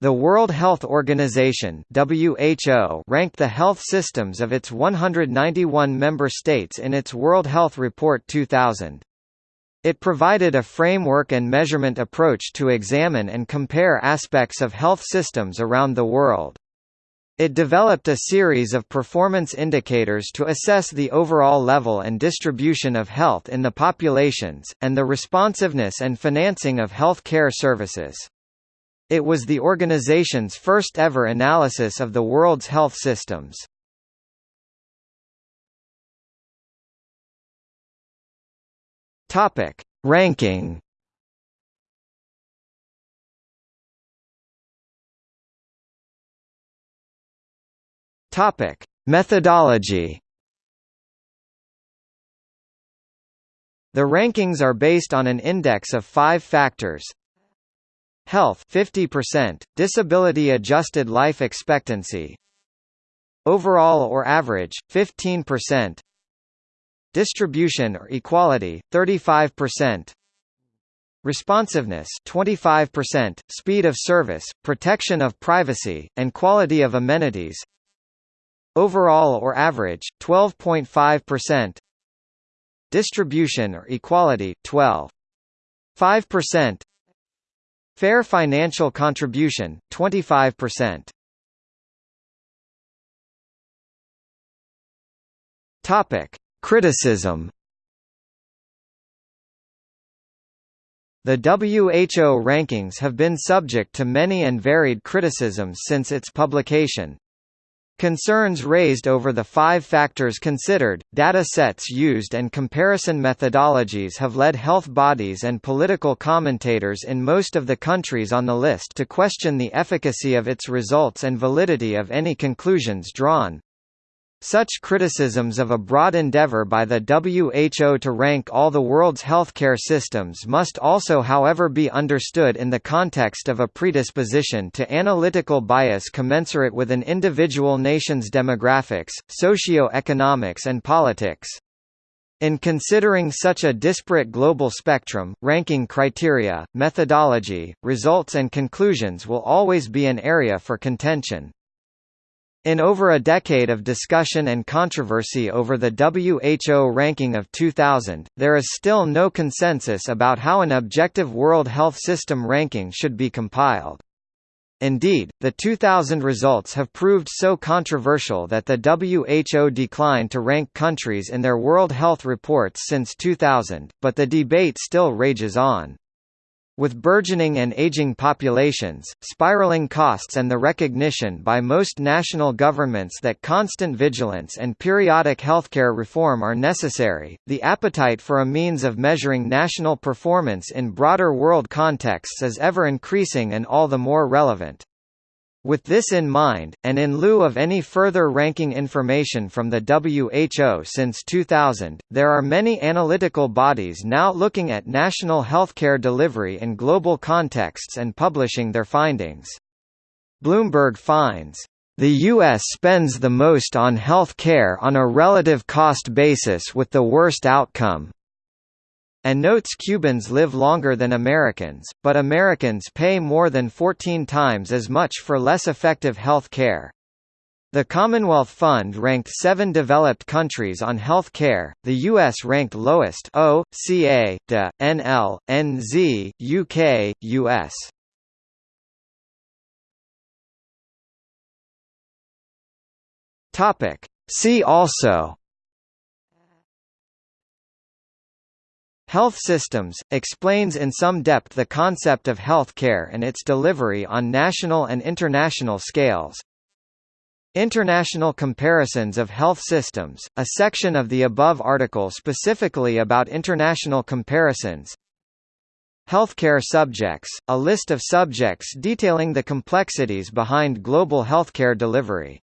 The World Health Organization (WHO) ranked the health systems of its 191 member states in its World Health Report 2000. It provided a framework and measurement approach to examine and compare aspects of health systems around the world. It developed a series of performance indicators to assess the overall level and distribution of health in the populations, and the responsiveness and financing of health care services. It was the organization's first ever analysis of the world's health systems. Topic: Ranking. Topic: Methodology. The rankings are based on an index of five factors, Health 50%, disability adjusted life expectancy. Overall or average 15%. Distribution or equality 35%. Responsiveness 25%, speed of service, protection of privacy, and quality of amenities. Overall or average 12.5%. Distribution or equality 12.5%. Fair financial contribution, 25%. Topic: Criticism. The WHO rankings have been subject to many and varied criticisms since its publication. Concerns raised over the five factors considered, data sets used and comparison methodologies have led health bodies and political commentators in most of the countries on the list to question the efficacy of its results and validity of any conclusions drawn. Such criticisms of a broad endeavor by the WHO to rank all the world's healthcare systems must also however be understood in the context of a predisposition to analytical bias commensurate with an individual nation's demographics, socio-economics and politics. In considering such a disparate global spectrum, ranking criteria, methodology, results and conclusions will always be an area for contention. In over a decade of discussion and controversy over the WHO ranking of 2000, there is still no consensus about how an objective World Health System ranking should be compiled. Indeed, the 2000 results have proved so controversial that the WHO declined to rank countries in their World Health reports since 2000, but the debate still rages on. With burgeoning and aging populations, spiraling costs and the recognition by most national governments that constant vigilance and periodic healthcare reform are necessary, the appetite for a means of measuring national performance in broader world contexts is ever increasing and all the more relevant. With this in mind, and in lieu of any further ranking information from the WHO since 2000, there are many analytical bodies now looking at national healthcare delivery in global contexts and publishing their findings. Bloomberg finds, "...the U.S. spends the most on health care on a relative cost basis with the worst outcome, and notes Cubans live longer than Americans, but Americans pay more than 14 times as much for less effective health care. The Commonwealth Fund ranked seven developed countries on health care, the US ranked lowest O, CA, NL, NZ, UK, US. See also Health Systems, explains in some depth the concept of health care and its delivery on national and international scales. International Comparisons of Health Systems, a section of the above article specifically about international comparisons. Healthcare subjects, a list of subjects detailing the complexities behind global healthcare delivery.